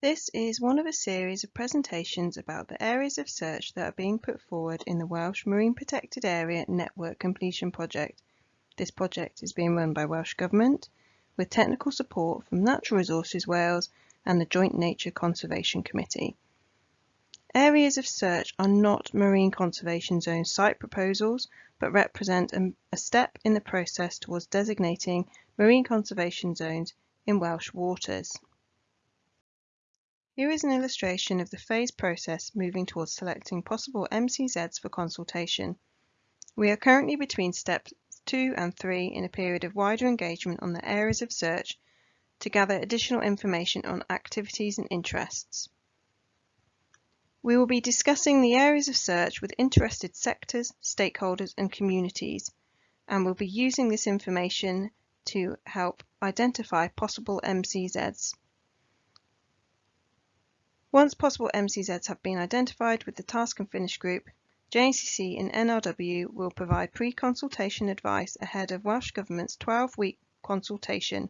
This is one of a series of presentations about the areas of search that are being put forward in the Welsh Marine Protected Area Network Completion Project. This project is being run by Welsh Government with technical support from Natural Resources Wales and the Joint Nature Conservation Committee. Areas of search are not marine conservation zone site proposals, but represent a, step in the process towards designating marine conservation zones in Welsh waters. Here is an illustration of the phase process moving towards selecting possible MCZs for consultation. We are currently between steps 2 and 3 in a period of wider engagement on the areas of search to gather additional information on activities and interests. We will be discussing the areas of search with interested sectors, stakeholders and communities, and will be using this information to help identify possible MCZs. Once possible MCZs have been identified with the Task and Finish group, JNCC and NRW will provide pre-consultation advice ahead of Welsh Government's 12-week consultation,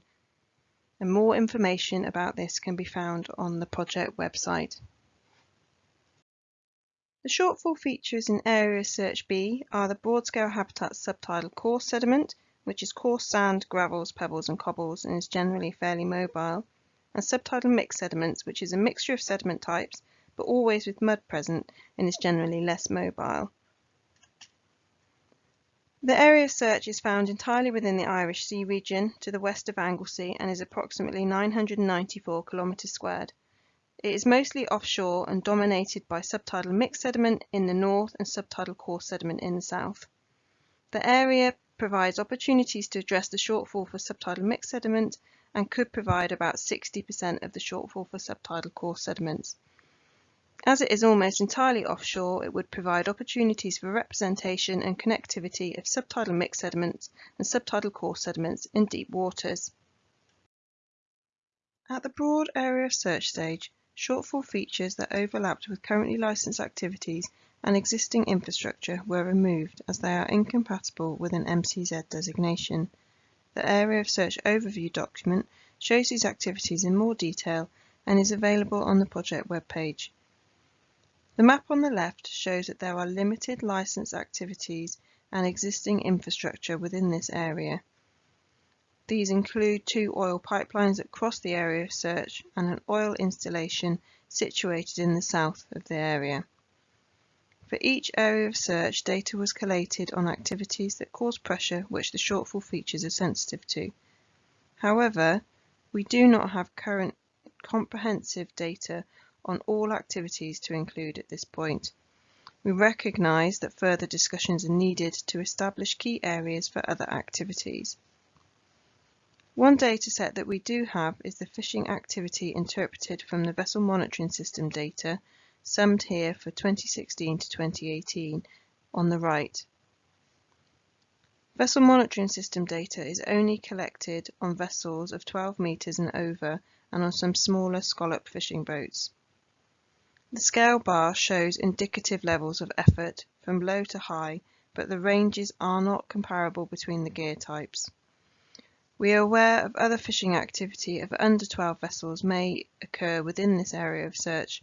and more information about this can be found on the project website. The shortfall features in Area Search B are the broad-scale habitats subtidal coarse sediment, which is coarse sand, gravels, pebbles and cobbles and is generally fairly mobile, and subtidal mixed sediments, which is a mixture of sediment types, but always with mud present and is generally less mobile. The area of search is found entirely within the Irish Sea region to the west of Anglesey and is approximately 994 kilometres squared. It is mostly offshore and dominated by subtidal mixed sediment in the north and subtidal coarse sediment in the south. The area provides opportunities to address the shortfall for subtidal mixed sediment and could provide about 60% of the shortfall for subtidal coarse sediments. As it is almost entirely offshore, it would provide opportunities for representation and connectivity of subtidal mixed sediments and subtidal coarse sediments in deep waters. At the broad area search stage, shortfall features that overlapped with currently licensed activities and existing infrastructure were removed as they are incompatible with an MCZ designation. The Area of Search Overview document shows these activities in more detail and is available on the project webpage. The map on the left shows that there are limited licensed activities and existing infrastructure within this area. These include two oil pipelines that cross the area of search and an oil installation situated in the south of the area. For each area of search, data was collated on activities that cause pressure which the shortfall features are sensitive to. However, we do not have current comprehensive data on all activities to include at this point. We recognise that further discussions are needed to establish key areas for other activities. One dataset that we do have is the fishing activity interpreted from the vessel monitoring system data summed here for 2016 to 2018 on the right. Vessel monitoring system data is only collected on vessels of 12 metres and over and on some smaller scallop fishing boats. The scale bar shows indicative levels of effort from low to high, but the ranges are not comparable between the gear types. We are aware of other fishing activity of under 12 vessels may occur within this area of search,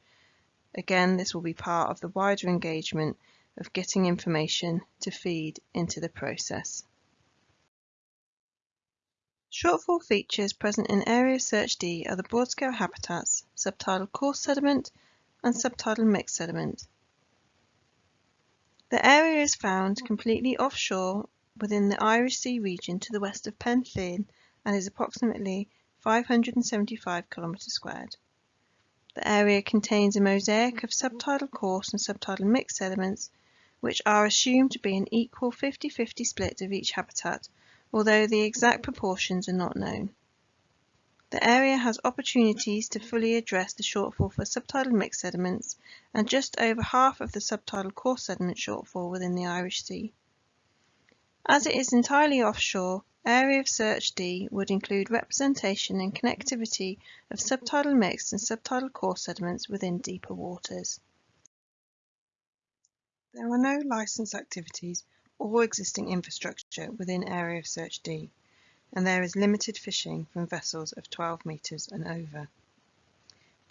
Again, this will be part of the wider engagement of getting information to feed into the process. Shortfall features present in Area Search D are the broad-scale habitats, subtidal coarse sediment and subtidal mixed sediment. The area is found completely offshore within the Irish Sea region to the west of Llyn and is approximately 575 kilometres squared. The area contains a mosaic of subtidal coarse and subtidal mixed sediments, which are assumed to be an equal 50-50 split of each habitat, although the exact proportions are not known. The area has opportunities to fully address the shortfall for subtidal mixed sediments and just over half of the subtidal coarse sediment shortfall within the Irish Sea. As it is entirely offshore, Area of Search D would include representation and connectivity of subtidal mixed and subtidal coarse sediments within deeper waters. There are no licensed activities or existing infrastructure within Area of Search D, and there is limited fishing from vessels of 12 metres and over.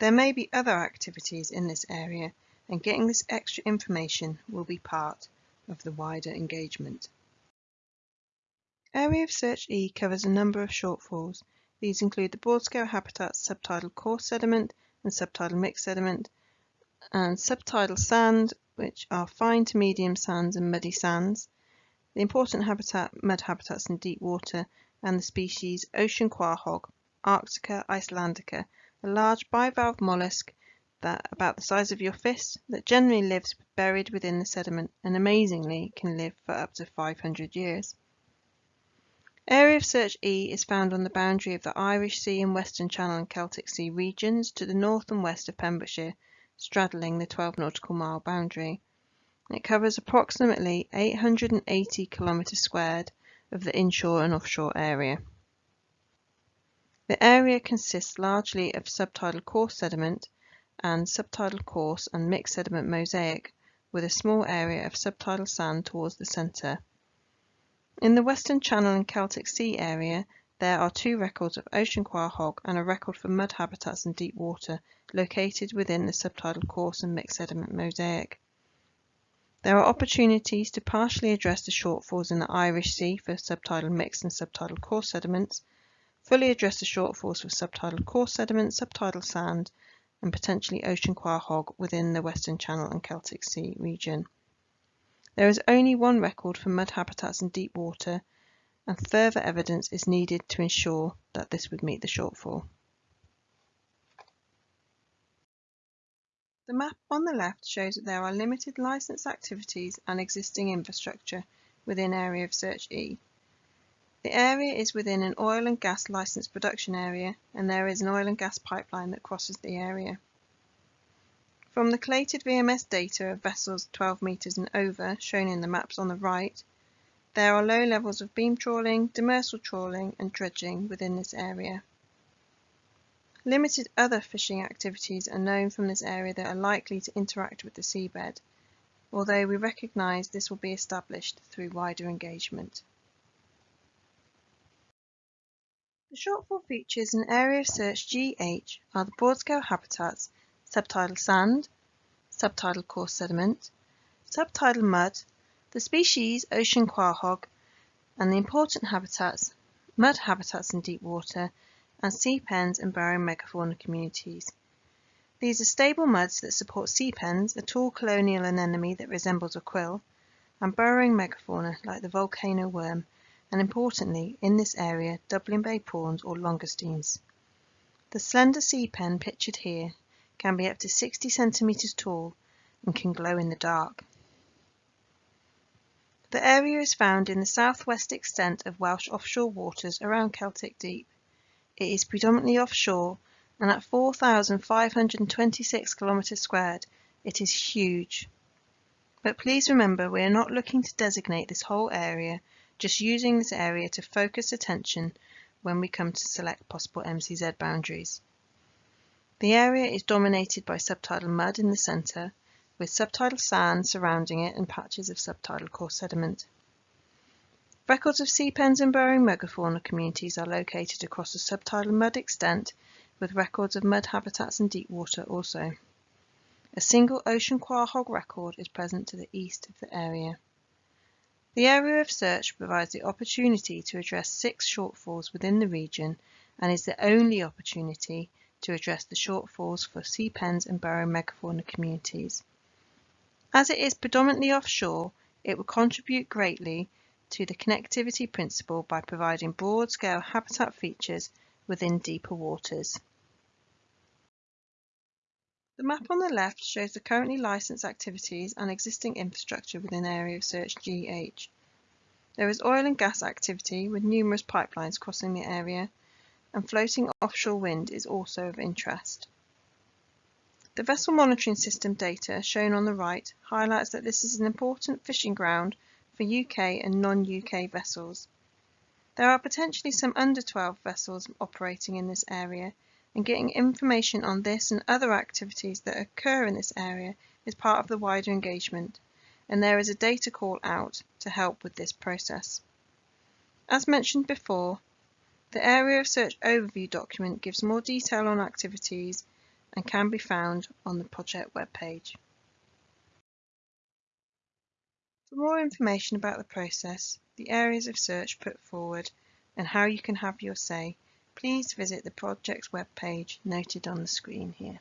There may be other activities in this area and getting this extra information will be part of the wider engagement. Area of Search E covers a number of shortfalls. These include the broad-scale habitats subtidal coarse sediment and subtidal mixed sediment, and subtidal sand, which are fine to medium sands and muddy sands, the important habitat mud habitats in deep water, and the species ocean quahaug, Arctica icelandica, a large bivalve mollusk that about the size of your fist that generally lives buried within the sediment and amazingly can live for up to 500 years. Area of Search E is found on the boundary of the Irish Sea and Western Channel and Celtic Sea regions to the north and west of Pembrokeshire, straddling the 12 nautical mile boundary. It covers approximately 880 kilometres squared of the inshore and offshore area. The area consists largely of subtidal coarse sediment and subtidal coarse and mixed sediment mosaic, with a small area of subtidal sand towards the centre. In the Western Channel and Celtic Sea area, there are two records of ocean quahaug and a record for mud habitats in deep water located within the subtidal coarse and mixed sediment mosaic. There are opportunities to partially address the shortfalls in the Irish Sea for subtidal mixed and subtidal coarse sediments, fully address the shortfalls for subtidal coarse sediment, subtidal sand, and potentially ocean quahaug within the Western Channel and Celtic Sea region. There is only one record for mud habitats in deep water, and further evidence is needed to ensure that this would meet the shortfall. The map on the left shows that there are limited licensed activities and existing infrastructure within Area of Search E. The area is within an oil and gas licensed production area and there is an oil and gas pipeline that crosses the area. From the collated VMS data of vessels 12 metres and over shown in the maps on the right, there are low levels of beam trawling, demersal trawling and dredging within this area. Limited other fishing activities are known from this area that are likely to interact with the seabed, although we recognise this will be established through wider engagement. The shortfall features in Area of Search GH are the broad-scale habitats, subtidal sand, subtidal coarse sediment, subtidal mud, the species ocean quahog, and the important habitats, mud habitats in deep water, and sea pens and burrowing megafauna communities. These are stable muds that support sea pens, a tall colonial anemone that resembles a quill, and burrowing megafauna like the volcano worm and importantly, in this area, Dublin Bay prawns or langoustines. The slender sea pen pictured here can be up to 60 centimetres tall and can glow in the dark. The area is found in the southwest extent of Welsh offshore waters around Celtic Deep. It is predominantly offshore and at 4,526 kilometres squared, it is huge. But please remember we are not looking to designate this whole area just using this area to focus attention when we come to select possible MCZ boundaries. The area is dominated by subtidal mud in the centre, with subtidal sand surrounding it and patches of subtidal coarse sediment. Records of sea pens and burrowing megafauna communities are located across the subtidal mud extent, with records of mud habitats in deep water also. A single ocean quahog record is present to the east of the area. The area of search provides the opportunity to address six shortfalls within the region and is the only opportunity to address the shortfalls for sea pens and burrow megafauna communities. As it is predominantly offshore, it will contribute greatly to the connectivity principle by providing broad-scale habitat features within deeper waters. The map on the left shows the currently licensed activities and existing infrastructure within Area of Search GH. There is oil and gas activity with numerous pipelines crossing the area, and floating offshore wind is also of interest. The vessel monitoring system data shown on the right highlights that this is an important fishing ground for UK and non-UK vessels. There are potentially some under 12 vessels operating in this area and getting information on this and other activities that occur in this area is part of the wider engagement, and there is a data call out to help with this process. As mentioned before, the Area of Search Overview document gives more detail on activities and can be found on the project webpage. For more information about the process, the areas of search put forward, and how you can have your say, please visit the project's webpage noted on the screen here.